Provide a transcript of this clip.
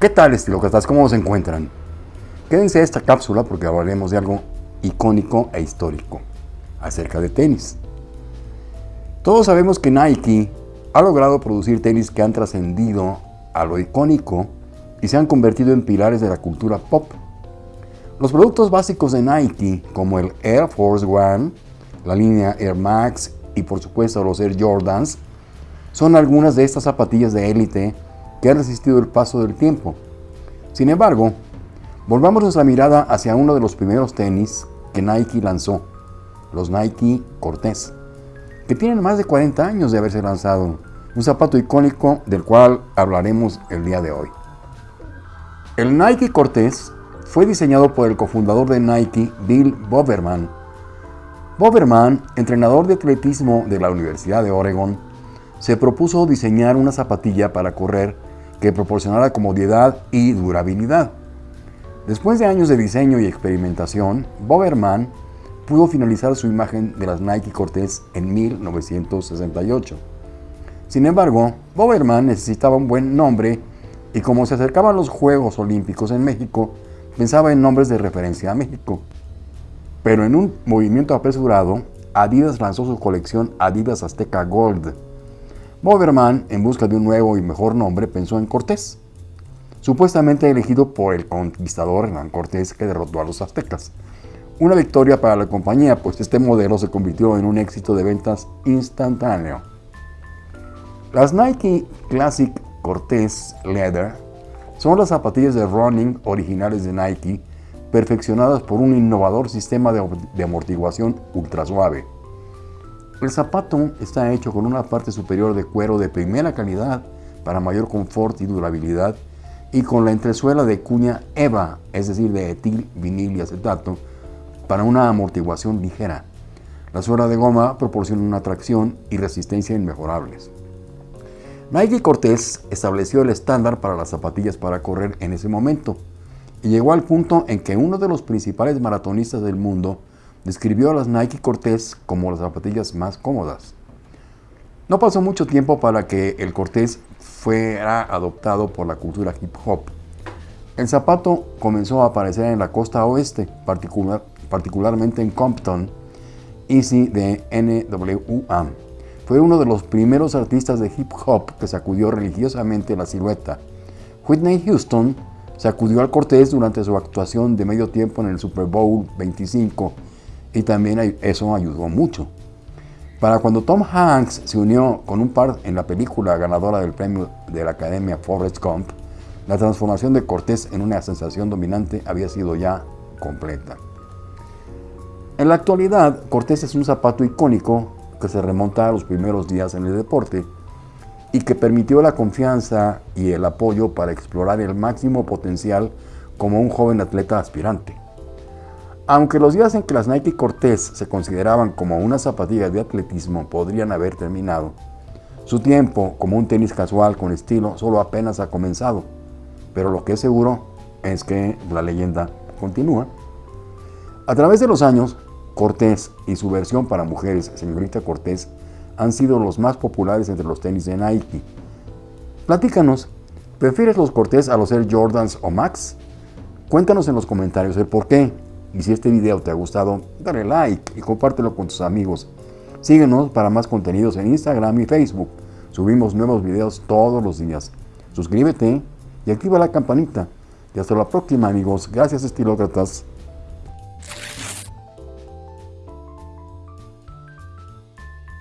¿Qué tal estilócratas? ¿Cómo se encuentran? Quédense a esta cápsula porque hablaremos de algo icónico e histórico acerca de tenis. Todos sabemos que Nike ha logrado producir tenis que han trascendido a lo icónico y se han convertido en pilares de la cultura pop. Los productos básicos de Nike, como el Air Force One, la línea Air Max y por supuesto los Air Jordans, son algunas de estas zapatillas de élite que han resistido el paso del tiempo. Sin embargo, volvamos nuestra mirada hacia uno de los primeros tenis que Nike lanzó, los Nike Cortez, que tienen más de 40 años de haberse lanzado, un zapato icónico del cual hablaremos el día de hoy. El Nike Cortez fue diseñado por el cofundador de Nike, Bill Boberman. Boberman, entrenador de atletismo de la Universidad de Oregon, se propuso diseñar una zapatilla para correr que proporcionara comodidad y durabilidad. Después de años de diseño y experimentación, Boberman pudo finalizar su imagen de las Nike Cortez en 1968. Sin embargo, Boberman necesitaba un buen nombre y como se acercaban los Juegos Olímpicos en México, pensaba en nombres de referencia a México. Pero en un movimiento apresurado, Adidas lanzó su colección Adidas Azteca Gold, Boberman, en busca de un nuevo y mejor nombre, pensó en Cortés, supuestamente elegido por el conquistador Hernán Cortés que derrotó a los aztecas. Una victoria para la compañía, pues este modelo se convirtió en un éxito de ventas instantáneo. Las Nike Classic Cortés Leather son las zapatillas de running originales de Nike, perfeccionadas por un innovador sistema de, amortiguación ultra suave. El zapato está hecho con una parte superior de cuero de primera calidad para mayor confort y durabilidad y con la entresuela de cuña EVA, es decir, de etil, vinil y acetato, para una amortiguación ligera. La suela de goma proporciona una tracción y resistencia inmejorables. Nike Cortez estableció el estándar para las zapatillas para correr en ese momento y llegó al punto en que uno de los principales maratonistas del mundo describió a las Nike Cortez como las zapatillas más cómodas. No pasó mucho tiempo para que el Cortez fuera adoptado por la cultura hip hop. El zapato comenzó a aparecer en la costa oeste, particularmente en Compton, Easy de NWA. Fue uno de los primeros artistas de hip hop que sacudió religiosamente la silueta. Whitney Houston sacudió al Cortez durante su actuación de medio tiempo en el Super Bowl 25 y también eso ayudó mucho. Para cuando Tom Hanks se unió con un par en la película ganadora del premio de la Academia Forrest Gump, la transformación de Cortés en una sensación dominante había sido ya completa. En la actualidad, Cortés es un zapato icónico que se remonta a los primeros días en el deporte y que permitió la confianza y el apoyo para explorar el máximo potencial como un joven atleta aspirante. Aunque los días en que las Nike Cortez se consideraban como una zapatilla de atletismo podrían haber terminado, su tiempo como un tenis casual con estilo solo apenas ha comenzado. Pero lo que es seguro es que la leyenda continúa. A través de los años, Cortez y su versión para mujeres, señorita Cortez, han sido los más populares entre los tenis de Nike. Platícanos, ¿prefieres los Cortez a los Air Jordans o Max? Cuéntanos en los comentarios el por qué. Y si este video te ha gustado, dale like y compártelo con tus amigos. Síguenos para más contenidos en Instagram y Facebook. Subimos nuevos videos todos los días. Suscríbete y activa la campanita. Y hasta la próxima amigos. Gracias estilócratas.